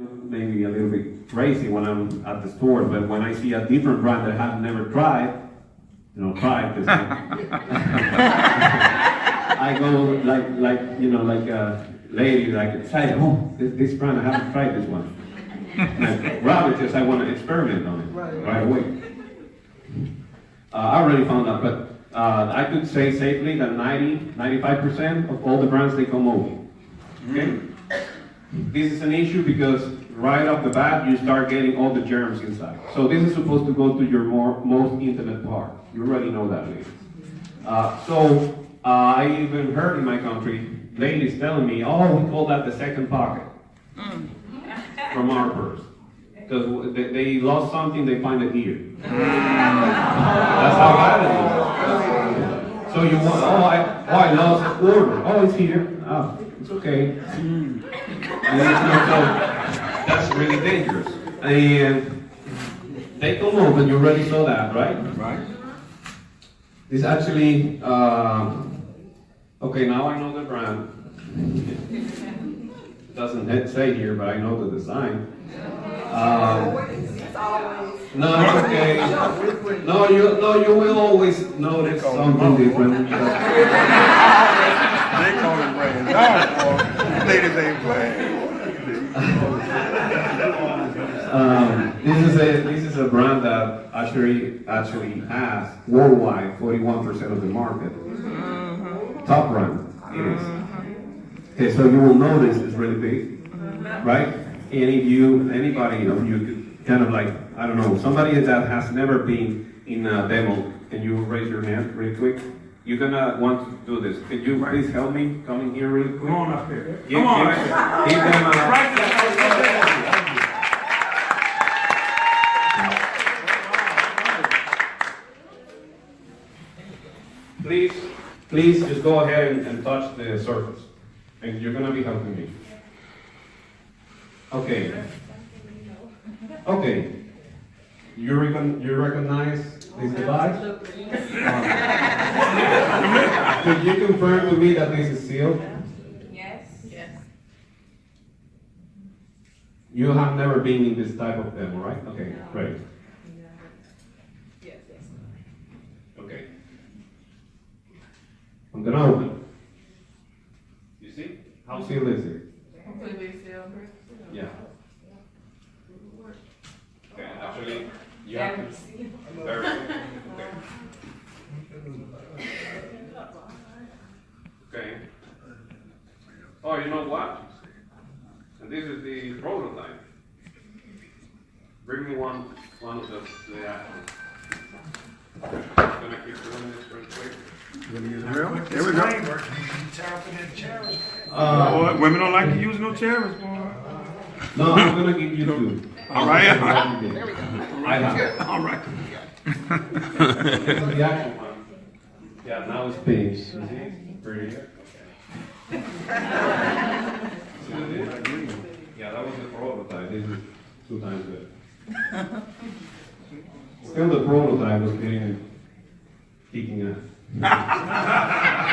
maybe a little bit crazy when I'm at the store, but when I see a different brand that I've never tried, you know, tried this I go like, like, you know, like a lady, like, say, oh, this, this brand, I haven't tried this one. And rather just, I want to experiment on it right away. Uh, I already found out, but uh, I could say safely that 90, 95% of all the brands, they come over. Okay? This is an issue because right off the bat, you start getting all the germs inside. So this is supposed to go to your more, most intimate part. You already know that, ladies. Uh, so uh, I even heard in my country, ladies telling me, oh, we call that the second pocket from our purse. Because they, they lost something, they find it here. That's how bad it is. So you want, oh, I, oh, I lost a quarter. Oh, it's here. Oh, it's okay. And then, so that's really dangerous. And take a and you already saw that, right? Right. This actually, um, okay, now I know the brand. It doesn't say here, but I know the design. Um, no, it's okay. No, you, no, you will always notice something different. They call it brand. Boy. Ladies ain't playing. Um, this is a this is a brand that actually actually has worldwide 41% of the market. Mm-hmm. Top brand it is. Mm-hmm. Okay, so you will notice it's really big, mm-hmm. right? And if you anybody of you could kind of like I don't know somebody that has never been in a demo, can you raise your hand really quick? You're gonna want to do this. Could you please help me coming here really quick? Come on up here. Give, Come on. give, give them a, Right. Please, please just go ahead and, and touch the surface. And you're gonna be helping me. Okay. Okay. You recon, you recognize this device? Um, Could you confirm to me that this is sealed? Yes. Yes. You have never been in this type of demo, right? Okay, great. Yes, yes. Okay. I'm gonna open. You see? How sealed is it? Completely sealed. Yeah. Okay, actually, you have to. Very good. Okay. Okay. Oh, you know what? And this is the prototype. Bring me one, one of the, the actual. Gonna keep doing this real quick. There we go. Uh, Boy, women don't like to use no chairs, boy. no, I'm gonna give you two. All right. There we go. I have. All right. Is the actual one. Yeah, now it's pink. You see? Pretty. Okay. See what it is? Yeah, that was the prototype. This is two times good. Still the prototype was getting kicking ass.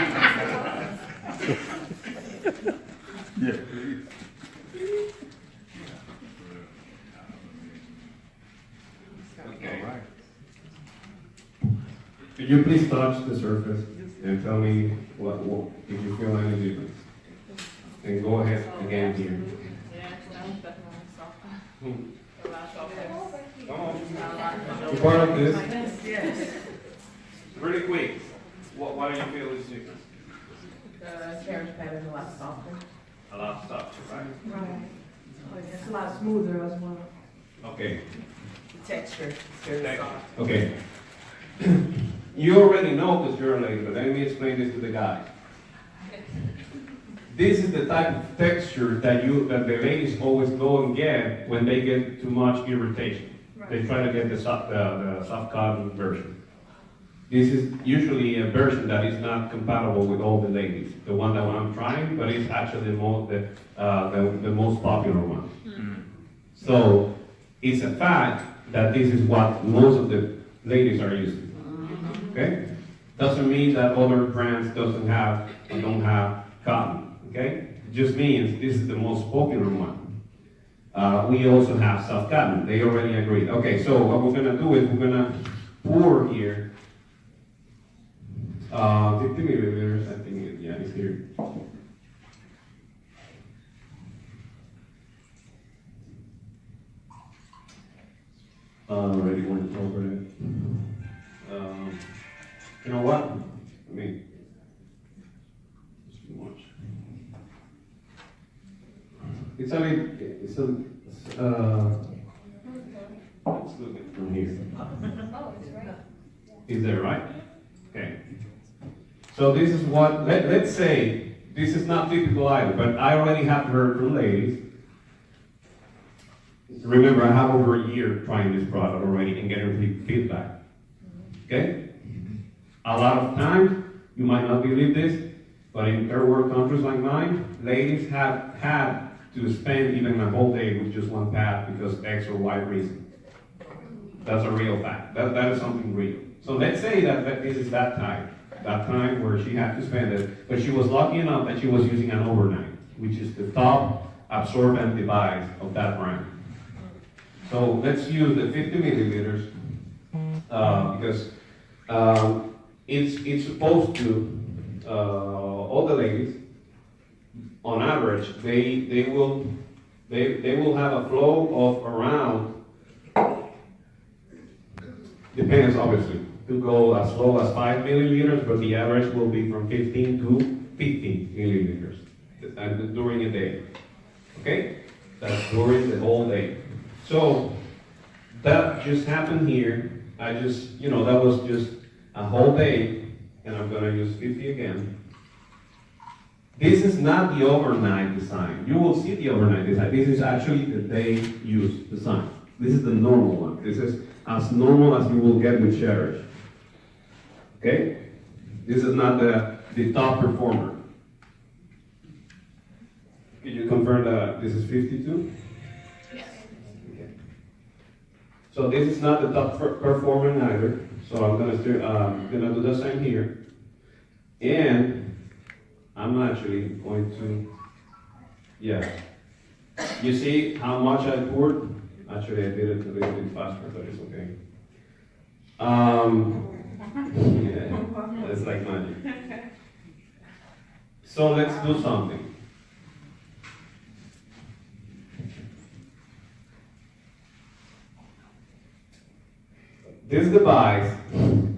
Yeah. Okay. Could you please touch the surface and tell me what, what if you feel any difference? And go ahead again here. Yeah, that was definitely softer. A hmm. lot softer. Come on. A lot You part of this? Yes. Really quick. What, what do you feel is different? The carriage pad is a lot softer. A lot of stuff, right? Right. It's a lot smoother as well. Okay. The texture is very soft. Okay. You already know because you're a lady, but let me explain this to the guy. This is the type of texture that you that the ladies always go and get when they get too much irritation. They try to get the soft, the, the soft cotton version. This is usually a version that is not compatible with all the ladies. The one that I'm trying, but it's actually the most the, uh, the, the most popular one. So it's a fact that this is what most of the ladies are using. Okay? Doesn't mean that other brands doesn't have or don't have cotton. Okay? It just means this is the most popular one. Uh, we also have soft Cotton, they already agreed. Okay, so what we're gonna do is we're gonna pour here, uh, fifty milliliters, I think, it- yeah, it's here. Uh, already it. You know what? I mean, it's much. It's a it's uh, let's look at from here. Is that right? Okay. So this is what, let, let's say, this is not typical either, but I already have heard from ladies. Remember, I have over a year trying this product already and getting feedback. Okay? A lot of times, you might not believe this, but in third world countries like mine, ladies have had to spend even a whole day with just one pad because X or Y reason. That's a real fact. That, that is something real. So let's say that, that this is that time, that time where she had to spend it, but she was lucky enough that she was using an overnight, which is the top absorbent device of that brand. So let's use the 50 milliliters uh, because um, it's it's supposed to uh, all the ladies on average they they will they they will have a flow of around depends obviously to go as low as 5 milliliters but the average will be from 15 to 50 milliliters uh, during a day okay? That's during the whole day. So that just happened here. I just you know that was just a whole day and I'm gonna use 50 again this is not the overnight design. You will see the overnight design. This is actually the day use design. This is the normal one. This is as normal as you will get with Cherish. Okay? This is not the, the top performer. Can you confirm that this is 52? Yes. Okay. So this is not the top performer either. So I'm gonna, um, gonna do the same here. And I'm actually going to, yeah. You see how much I poured? Actually, I did it a little bit faster, but it's okay. Um, yeah, it's like magic. So let's do something. This device,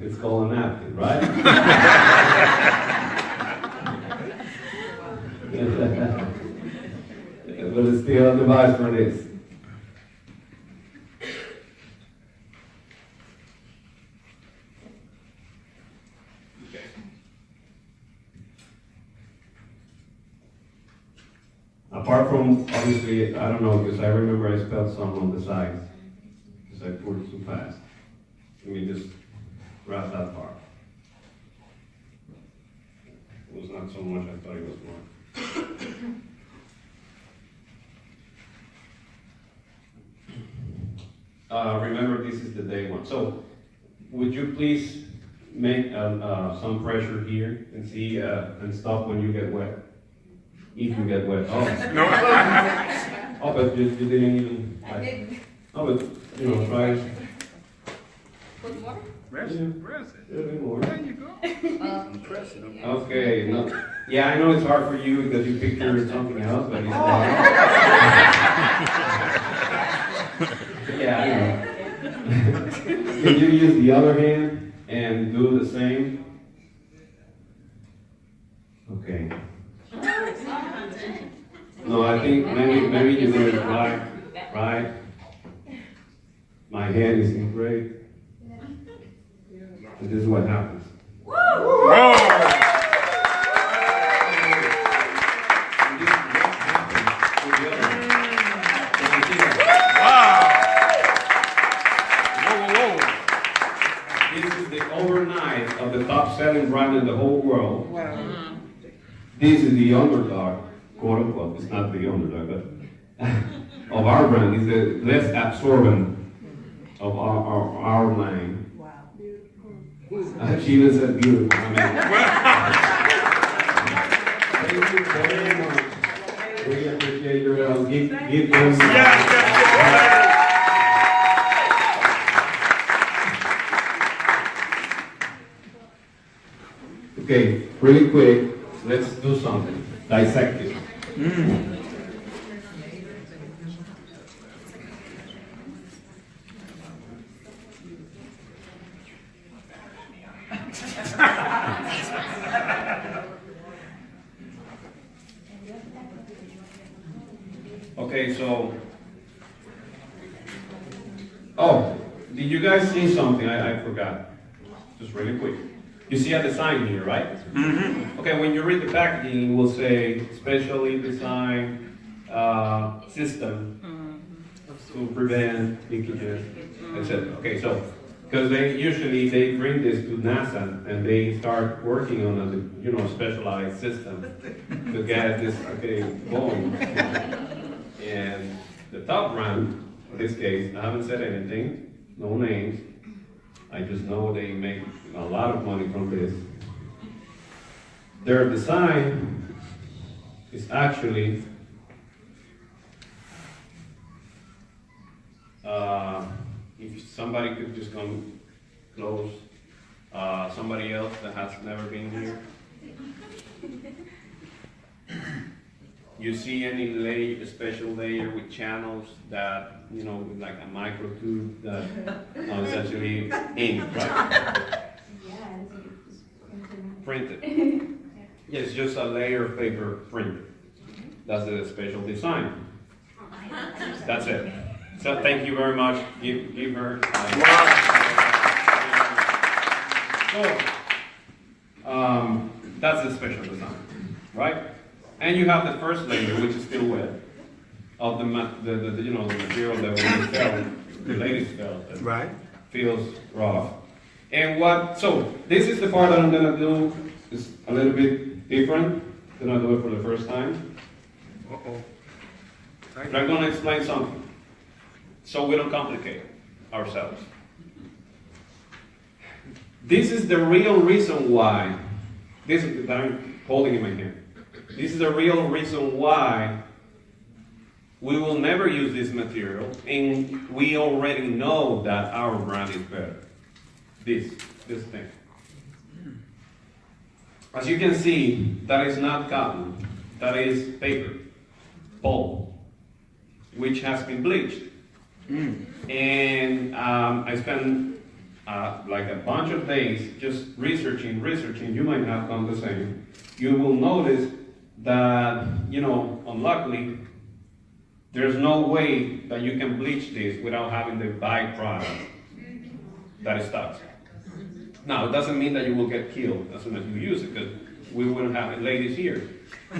it's called a napkin, right? but it's still a device for this. Apart from, obviously, I don't know, because I remember I spelled some on the sides, because I poured too fast. Let me just wrap that part. It was not so much, I thought it was more. Uh, remember, this is the day one. So, would you please make, um, uh, some pressure here and see, uh, and stop when you get wet? If you get wet. Oh, No, oh, but you, you didn't even, I like, did. oh, but, you know, try it. With water? press Yeah. it, press it. a little bit more. There you go. Um, Press it. Okay, no, yeah, I know it's hard for you because you picture something else, but it's not. Yeah, I know. Can you use the other hand and do the same? Okay. No, I think maybe, maybe you do it right, right? My hand is in gray. This is what happens. This is the overnight of the top selling brand in the whole world. Wow! This is the underdog, quote unquote, it's not the underdog, but of our brand, is the less absorbent of our, our, our line. Wow. Uh, She even said beautiful. I mean, Thank you very much. We appreciate your help. Give, give them. Yes, yes, Okay, really quick, let's do something. Dissect it. Okay, so. Oh, did you guys see something? I, I forgot. Just really quick. You see a design here, right? Mm-hmm. Okay, when you read the packaging, it will say specially designed uh, system to prevent leakages, etc. Okay, so because they usually they bring this to NASA and they start working on a you know specialized system to get this okay going. And the top brand, in this case, I haven't said anything, no names. I just know they make a lot of money from this. Their design is actually uh, if somebody could just come close, uh, somebody else that has never been here. You see any layer, special layer with channels that, you know, with like a micro tube that uh, is actually ink, right? Printed. It's just a layer of paper printed. That's the special design. That's it. So thank you very much. Give, give her. So, um, that's the special design, right? And you have the first layer, which is still wet, of the, the, the, the, you know, the material that we felt, the ladies felt. Right. feels rough. And what, so this is the part that I'm gonna do, is a little bit different than I do it for the first time. Uh-oh. But I'm gonna explain something, so we don't complicate ourselves. This is the real reason why, this that I'm holding in my hand. This is the real reason why we will never use this material, and we already know that our brand is better. This, this thing. As you can see, that is not cotton, that is paper, pulp, which has been bleached. And um, I spent uh, like a bunch of days just researching, researching. You might have done the same. You will notice that, you know, unluckily, there's no way that you can bleach this without having the byproduct that is toxic. Now, it doesn't mean that you will get killed as soon as you use it, because we wouldn't have it ladies here.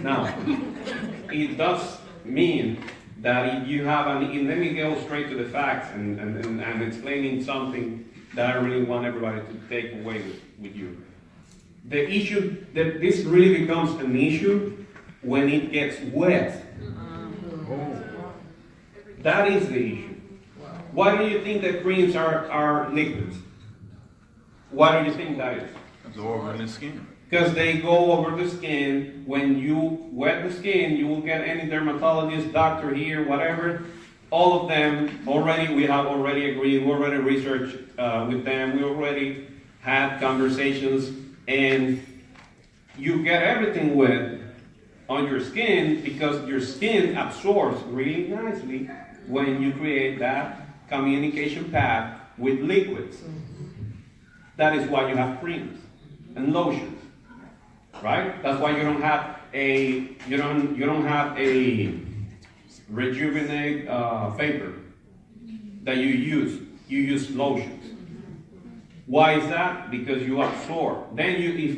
Now, it does mean that if you have an, and let me go straight to the facts and, and, and, and explaining something that I really want everybody to take away with, with you. The issue, that this really becomes an issue when it gets wet. Uh-huh. Oh. That is the issue. Why do you think that creams are, are liquids? Why do you think that is? Absorb in the skin. Because they go over the skin. When you wet the skin, you will get any dermatologist, doctor here, whatever. All of them already, we have already agreed, we already researched uh, with them, we already had conversations, and you get everything wet on your skin because your skin absorbs really nicely when you create that communication path with liquids. That is why you have creams and lotions, right? That's why you don't have a you don't you don't have a rejuvenate uh, vapor that you use. You use lotions. Why is that? Because you absorb. Then you if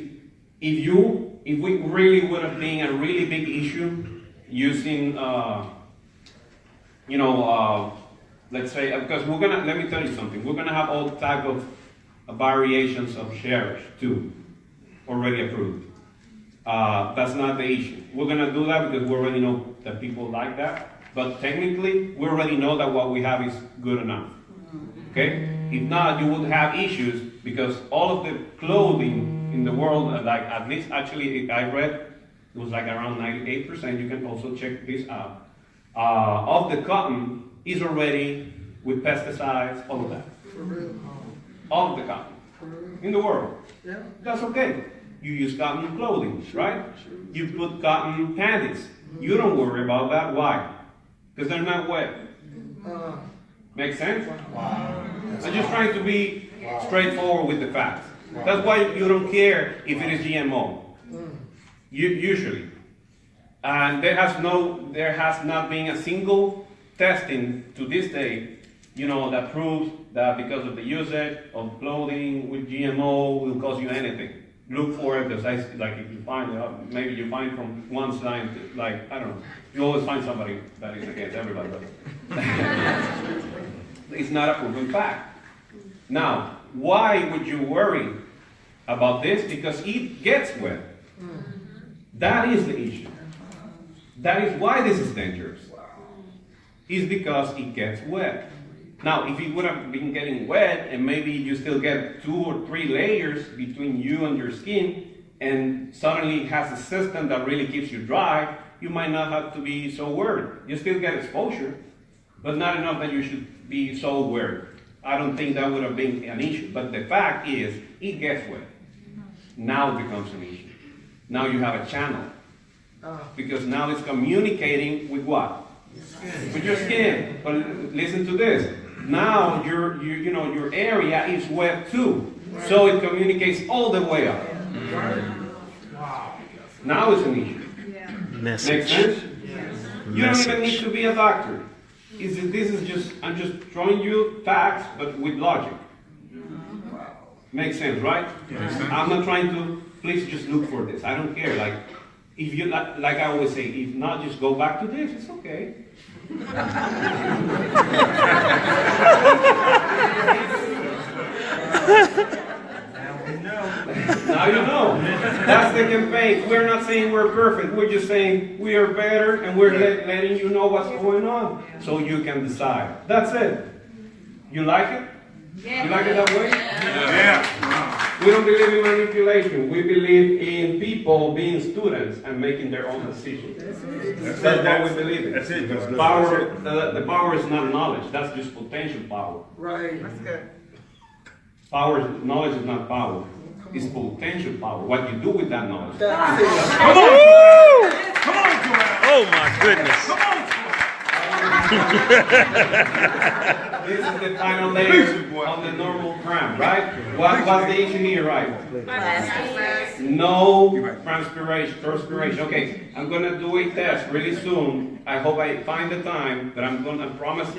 if you if we really would have been a really big issue using uh, you know uh, let's say because we're gonna let me tell you something we're gonna have all type of variations of shares too already approved uh, that's not the issue we're gonna do that because we already know that people like that but technically we already know that what we have is good enough okay if not you would have issues because all of the clothing in the world uh, like at least actually i read It was like around ninety-eight percent, you can also check this out. Uh, of the cotton is already with pesticides, all of that. All of the cotton in the world. Yeah. That's okay. You use cotton clothing, right? You put cotton panties. You don't worry about that. Why? Because they're not wet. Uh, Make sense? I'm just trying to be straightforward with the facts. That's why you don't care if it is GMO. You, usually. And there has no, there has not been a single testing to this day, you know, that proves that because of the usage of clothing with GMO will cause you anything. Look for it, because I, like if you find, uh, maybe you find from one scientist, like, I don't know, you always find somebody that is against everybody. It's not a proven fact. Now, why would you worry about this? Because it gets wet. That is the issue. That is why this is dangerous. Is because it gets wet. Now, if it would have been getting wet and maybe you still get two or three layers between you and your skin and suddenly it has a system that really keeps you dry, you might not have to be so worried. You still get exposure, but not enough that you should be so worried. I don't think that would have been an issue. But the fact is, it gets wet. Now it becomes an issue. Now you have a channel. uh, Because now it's communicating with what? With your skin. But listen to this. Now your, your, you know, your area is wet too. So it communicates all the way up. Wow! Now it's an issue. Make sense? You don't even need to be a doctor. Is it, this is just, I'm just showing you facts, but with logic. Wow. Makes sense, right? I'm not trying to, please just look for this. I don't care. Like, if you, like, like I always say, if not, just go back to this. It's okay. Now you know. That's the campaign. We're not saying we're perfect. We're just saying we are better and we're let, letting you know what's going on so you can decide. That's it. You like it? You like it that way? Yeah. We don't believe in manipulation. We believe in people being students and making their own decisions. That's what we believe in. That's it. That's it. Power, the, the power is not knowledge. That's just potential power. right. That's good. Power, knowledge is not power. It's potential power. What you do with that knowledge. That's it. Come on! Come on, Joanne! Oh my goodness. Come on! This is the final layer on the normal cramp, right? What, what's the issue here, right? No transpiration, transpiration. Okay, I'm gonna do a test really soon. I hope I find the time, but I'm gonna promise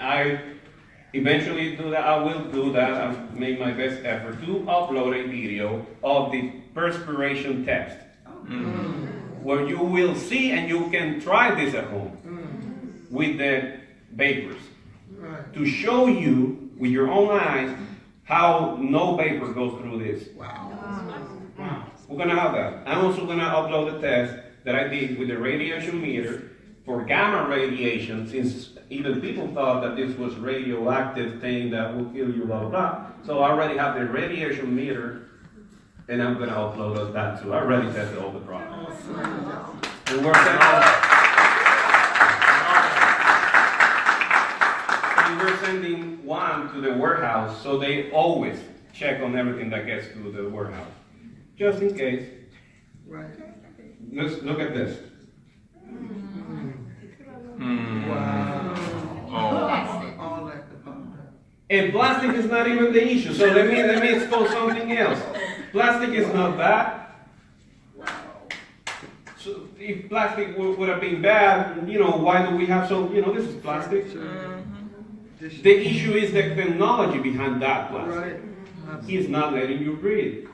I eventually do that. I will do that. I've made my best effort to upload a video of the perspiration test. Mm. Where you will see and you can try this at home with the vapors Right. to show you with your own eyes how no vapor goes through this. Wow. We're gonna have that. I'm also gonna upload a test that I did with the radiation meter for gamma radiation, since even people thought that this was radioactive thing that will kill you, blah, blah, blah. So I already have the radiation meter, and I'm gonna upload that too. I already tested all the products. And we're sending, we're sending one to the warehouse, so they always check on everything that gets to the warehouse, just in case. Right. Let's look at this. Hmm. Wow. Oh. All that about. And plastic is not even the issue. So let me let me expose something else. Plastic is not bad. So if plastic would, would have been bad, you know, why do we have so? You know, this is plastic. This- The issue is the technology behind that plastic. Right. He's not letting you breathe.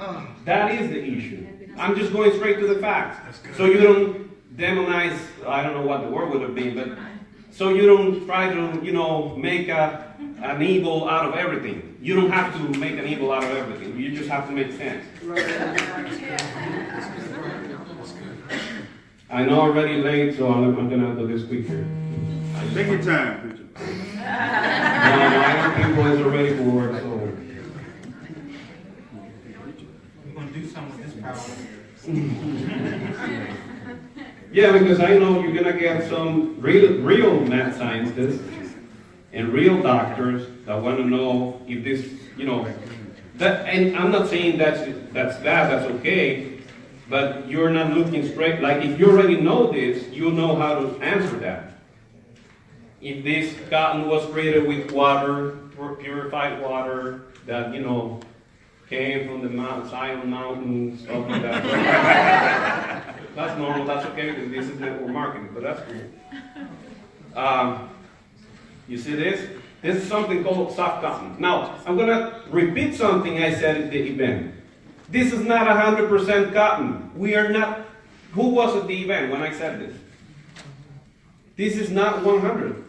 Ah, That is the issue. I'm just going straight to the facts. So you don't demonize, I don't know what the word would have been, but so you don't try to, you know, make a, an evil out of everything. You don't have to make an evil out of everything. You just have to make sense. I know already late, so I'm, I'm gonna do this quicker. Take your time, my young people is already for work, so. We're gonna do something with this power. Yeah, because I know you're gonna get some real, real mad scientists and real doctors that wanna know if this, you know, that, and I'm not saying that's, that's bad, that's okay, but you're not looking straight, like, if you already know this, you know how to answer that. If this cotton was created with water, purified water, that, you know, came from the Mount Zion Mountain, stuff like that. That's normal, that's okay, because this is network marketing, but that's cool. Um, you see this? This is something called soft cotton. Now, I'm gonna repeat something I said at the event. This is not hundred percent cotton. We are not, who was at the event when I said this? This is not one hundred.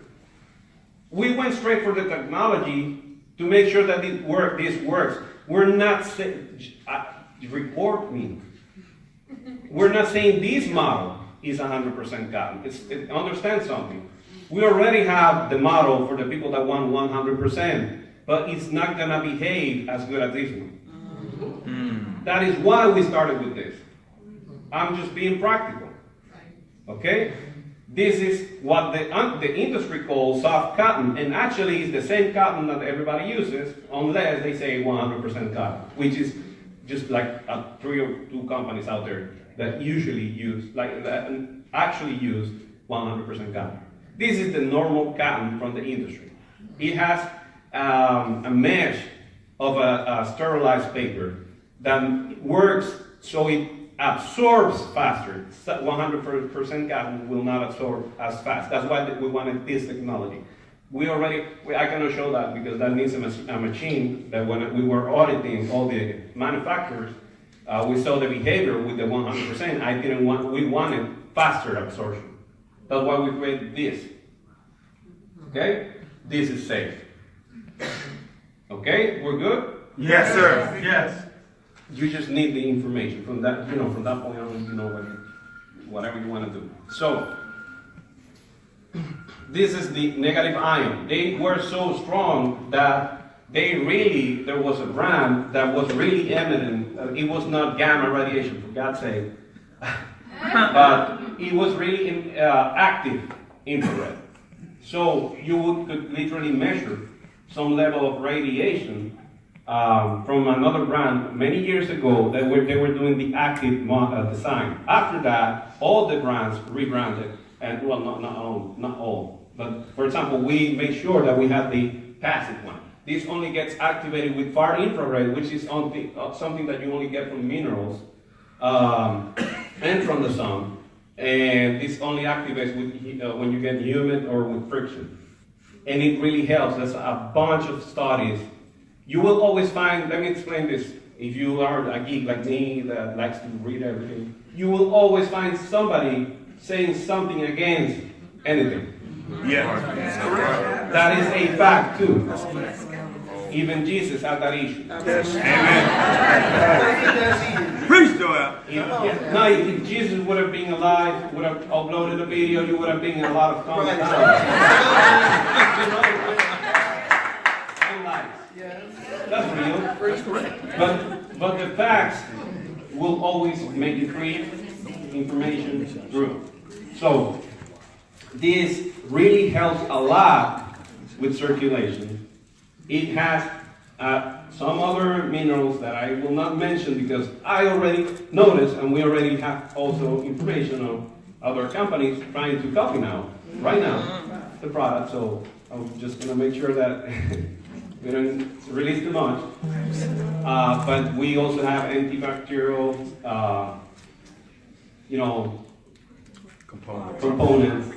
We went straight for the technology to make sure that it work, this works. We're not saying, uh, report me. We're not saying this model is 100% cotton. It's, it, understand something. We already have the model for the people that want 100%, but it's not gonna behave as good as this one. That is why we started with this. I'm just being practical. Okay? This is what the, the industry calls soft cotton, and actually it's the same cotton that everybody uses, unless they say 100% cotton, which is just like three or two companies out there that usually use, like that actually use 100% cotton. This is the normal cotton from the industry. It has um, a mesh of a, a sterilized paper that works so it absorbs faster. 100% cotton will not absorb as fast. That's why we wanted this technology. We already, we, I cannot show that because that needs a, mach- a machine that when we were auditing all the manufacturers, uh, we saw the behavior with the 100%. I didn't want, we wanted faster absorption. That's why we created this. Okay? This is safe. Okay? We're good? Yes, sir. Yes. You just need the information from that, you know, from that point on, you know, what, whatever you want to do. So, this is the negative ion. They were so strong that they really, there was a brand that was really eminent. Uh, It was not gamma radiation, for God's sake. but it was really in, uh, active infrared. So you would, could literally measure some level of radiation um, from another brand many years ago that were, they were doing the active uh, design. After that, all the brands rebranded, and well, not, not all, not all. But for example, we made sure that we had the passive one. This only gets activated with far infrared, which is on the, uh, something that you only get from minerals um, and from the sun. And this only activates with, uh, when you get humid or with friction. And it really helps. There's a bunch of studies. You will always find, let me explain this. If you are a geek like me that likes to read everything, you will always find somebody saying something against anything. Yeah. That is a fact too. Even Jesus had that issue. Amen. Joel. If, no, if Jesus would have been alive, would have uploaded a video, you would have been in a lot of comments. That's real. But, but the facts will always make the create information through. So, this really helps a lot with circulation. It has uh, some other minerals that I will not mention because I already noticed and we already have also information on other companies trying to copy now, right now, the product. So I'm just gonna make sure that we don't release too much. Uh, but we also have antibacterial, uh, you know, components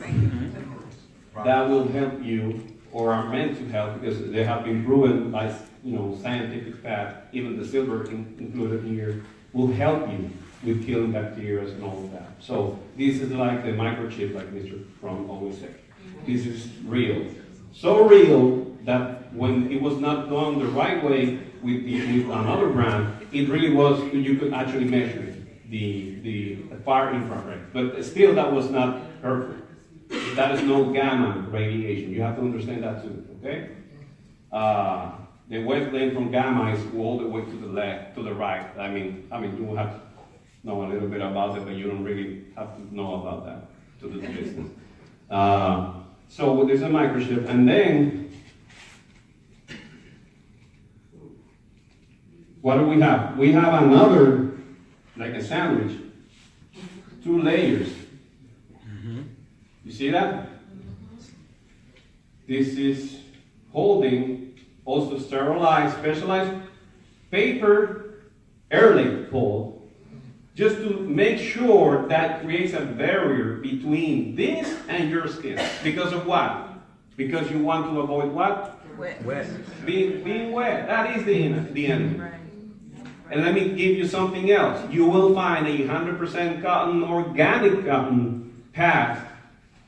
that will help you or are meant to help because they have been proven by you know scientific fact, even the silver in, included here, will help you with killing bacteria and all of that. So this is like the microchip, like Mr. From always said. This is real. So real that when it was not done the right way with, the, with another brand, it really was, you could actually measure it the, the, far infrared. But still, that was not perfect. That is no gamma radiation. You have to understand that too, okay? Uh, the wavelength from gamma is all the way to the left, to the right. I mean, I mean, you have to know a little bit about it, but you don't really have to know about that to do the business. Uh, so there's a microchip, and then what do we have? We have another, like a sandwich, two layers. You see that? This is holding also sterilized, specialized paper airlink hold, just to make sure that creates a barrier between this and your skin. Because of what? Because you want to avoid what? Wet. Being, being wet. That is the, en- the enemy. And let me give you something else. You will find a 100% cotton, organic cotton pad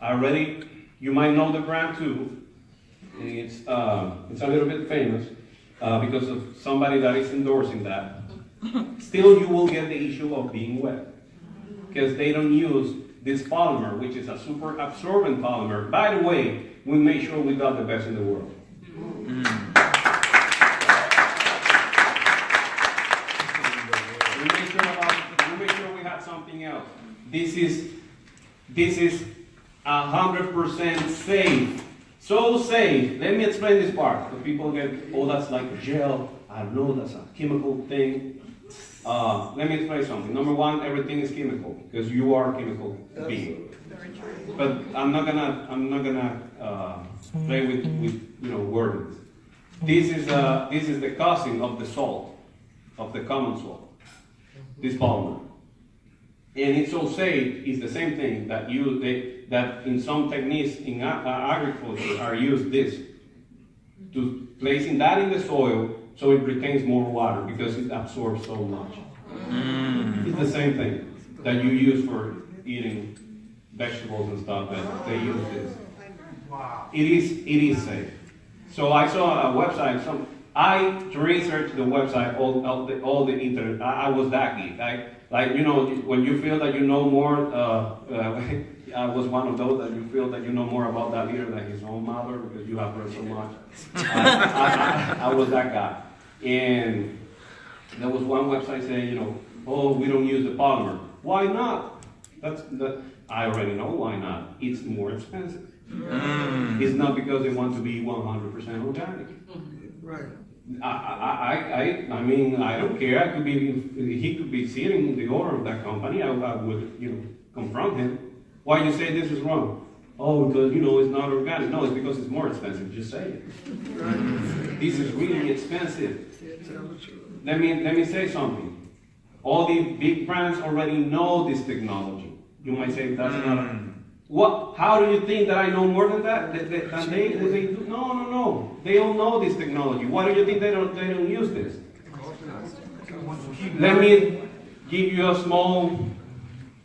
already. You might know the brand too. It's, uh, it's a little bit famous uh, because of somebody that is endorsing that. Still, you will get the issue of being wet because they don't use this polymer, which is a super absorbent polymer. By the way, we make sure we got the best in the world. We This is, this is a hundred percent safe. So safe. Let me explain this part. The people get, oh, that's like gel. I know, that's a chemical thing. Uh, let me explain something. Number one, everything is chemical because you are a chemical being. But I'm not gonna, I'm not gonna uh, play with, with you know words. This is uh, this is the causing of the salt, of the common salt. This polymer. And it's so safe, it's the same thing that you they, that in some techniques in agriculture are used this to placing that in the soil so it retains more water because it absorbs so much. Mm. It's the same thing that you use for eating vegetables and stuff that they use this. It is it is safe. So I saw a website. Some I researched the website all all the, all the internet. I, I was that geek. I like you know when you feel that you know more. Uh, uh, I was one of those that you feel that you know more about that leader than his own mother because you have heard so much. I, I, I, I was that guy, and there was one website saying, you know, oh, we don't use the polymer. Why not? That's that. I already know why not. It's more expensive. It's not because they want to be 100% organic. Right. I, I, I, I, I mean, I don't care. I could be, he could be sitting the owner of that company. I, I would, you know, confront him. Why you say this is wrong? Oh, because you know it's not organic. No, it's because it's more expensive. Just say it. This is really expensive. Tell the truth. Let me let me say something. All the big brands already know this technology. You might say that's not. Mm. What? How do you think that I know more than that? They, that they do? No, no, no. They all know this technology. Why do you think they don't they don't use this? Let me give you a small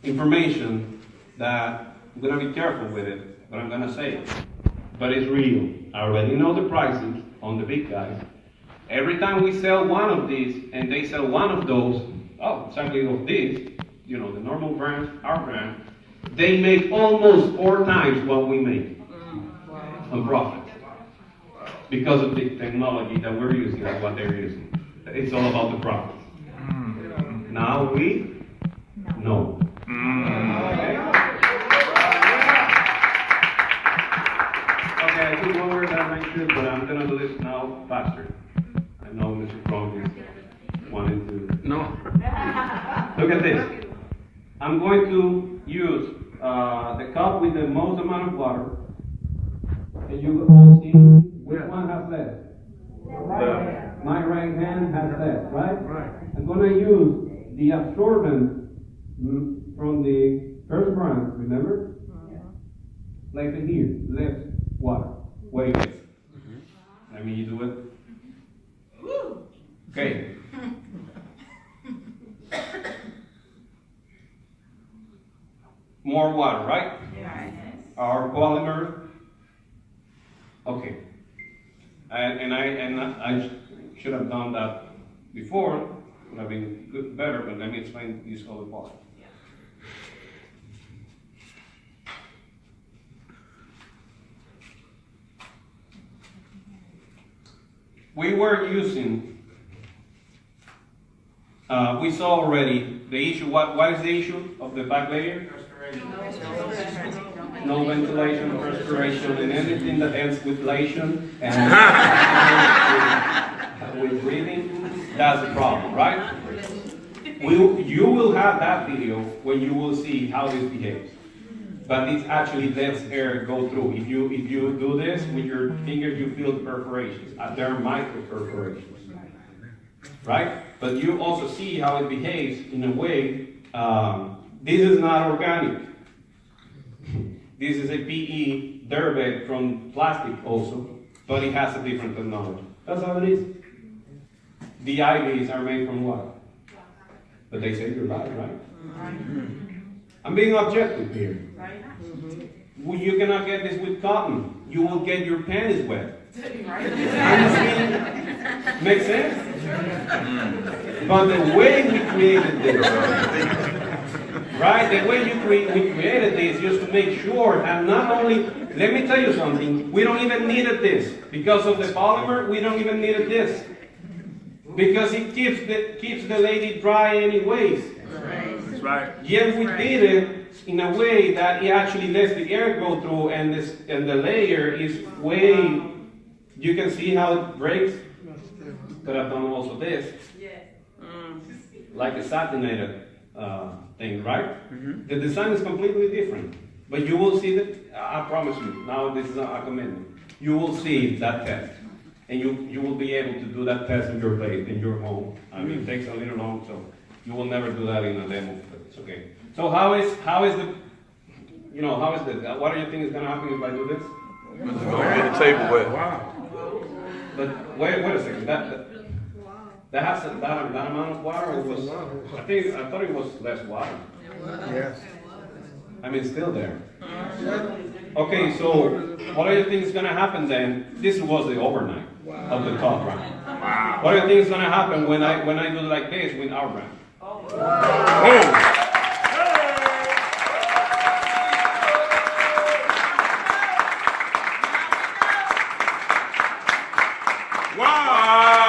information that I'm gonna be careful with it, but I'm gonna say it. But it's real. I already know the prices on the big guys. Every time we sell one of these and they sell one of those, oh, exactly of these, you know, the normal brand, our brand, they make almost four times what we make mm. on profit. Because of the technology that we're using and what they're using. It's all about the profit. Mm. Now we know. Okay? Okay, I took longer than I should, but I'm gonna do this now faster. I know Mr. Cronk is wanting to. No. Look at this. I'm going to use uh, the cup with the most amount of water. And you all see which one has less. My right hand has less, right? Right. I'm gonna use the absorbent mm, from the first brand, remember? Like in here, less water. Wait. Let me do it. Okay. More water, right? Yes. Our polymer. Okay. And, and I and I should have done that before. Would have been good, better. But let me explain this other part. We were using Uh, we saw already the issue. What, what is the issue of the back layer? No ventilation, respiration, and anything that ends with lation and with, with breathing, that's a problem, right? We, you will have that video when you will see how this behaves. But it actually lets air go through. If you if you do this with your fingers, you feel the perforations. Uh, They're micro perforations, right? But you also see how it behaves in a way. Um, this is not organic. This is a PE derived from plastic also, but it has a different technology. That's how it is. The IVs are made from what? But they save your life, right? I'm being objective here. Mm-hmm. Well, you cannot get this with cotton. You will get your panties wet. I'm just being, makes sense? But the way we created this, right? The way you cre- we created this just to make sure that not only, let me tell you something, we don't even needed this. Because of the polymer, we don't even needed this. Because it keeps the, keeps the lady dry anyways. That's right. Yet we did it in a way that it actually lets the air go through and this and the layer is way you can see how it breaks. But I've done also this. Mm. Like a satinated uh, thing, right? Mm-hmm. The design is completely different. But you will see that I promise you, now this is a commitment. You will see that test. And you, you will be able to do that test in your place, in your home. I mean, it mm-hmm. takes a little long, so you will never do that in a demo, but it's okay. So how is, how is the, you know, how is the, uh, what do you think is gonna happen if I do this? It's gonna get the table wet. But wait, wait a second, that, that, that has, a- that, that amount of water, or was, I think, I thought it was less water. Yes. I mean, it's still there. Okay, so what do you think is gonna happen then? This was the overnight of the top round. What do you think is gonna happen when I, when I do like this with our brand? Where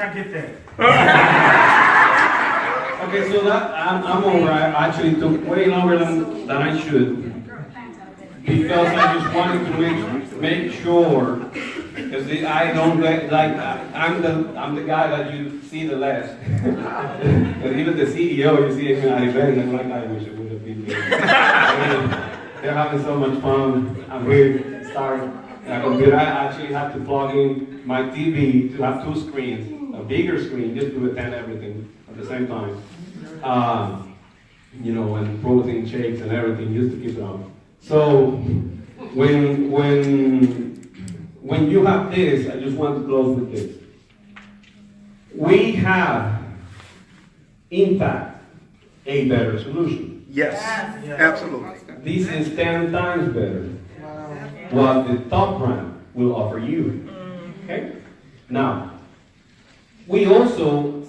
I get that? Okay, so that, I'm, I'm all right, actually took way longer than, than I should. Because I just wanted to make, make sure, because I don't get, like, I'm the, I'm the guy that you see the last. But even the CEO, you see him at events, I'm like, I wish it would have been me. They're having so much fun, I'm here. And I I actually have to plug in my TV to have two screens, bigger screen, just to attend everything at the same time. Um, you know, and protein shakes and everything, just to keep it up. So, when, when, when you have this, I just want to close with this. We have, in fact, a better solution. Yes, absolutely. This is 10 times better what the top brand will offer you. Okay? Now, we also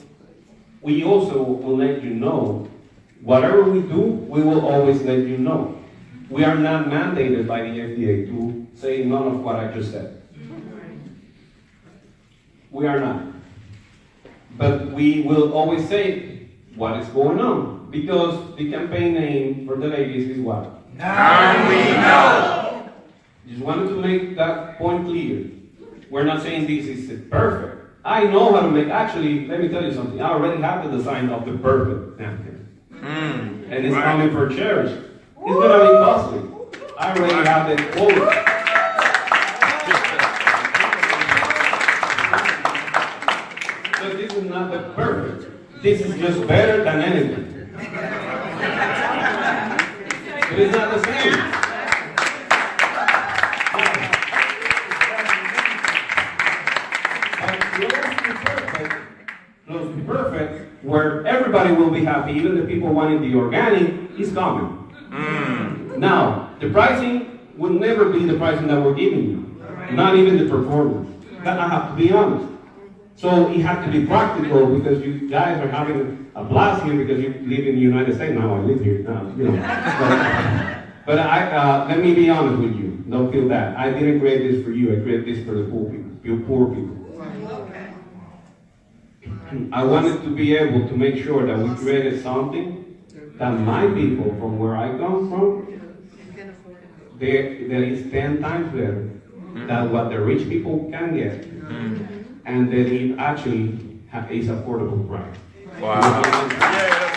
we also will let you know whatever we do, we will always let you know. We are not mandated by the FDA to say none of what I just said. We are not. But we will always say what is going on because the campaign name for the ladies is what? Now we know. Just wanted to make that point clear. We're not saying this is perfect. I know how to make, actually, let me tell you something. I already have the design of the perfect napkin. Hmm. And it's Right. coming for cherish. It's gonna be costly. I already have the quote. So this is not the perfect. This is just better than anything. Happy, even the people wanting the organic, is coming. Now, the pricing will never be the pricing that we're giving you, not even the performance. That I have to be honest. So it has to be practical because you guys are having a blast here because you live in the United States. Now I live here now, you know. But, but I, uh, let me be honest with you. Don't feel that. I didn't create this for you. I created this for the poor people, you poor people. I wanted to be able to make sure that we created something that my people from where I come from, they, that is ten times better than what the rich people can get. Mm-hmm. And that it actually is affordable price. Wow.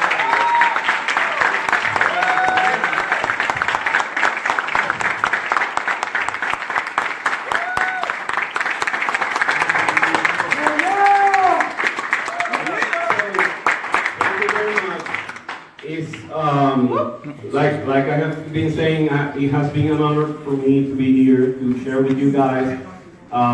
It has been an honor for me to be here to share with you guys. Uh,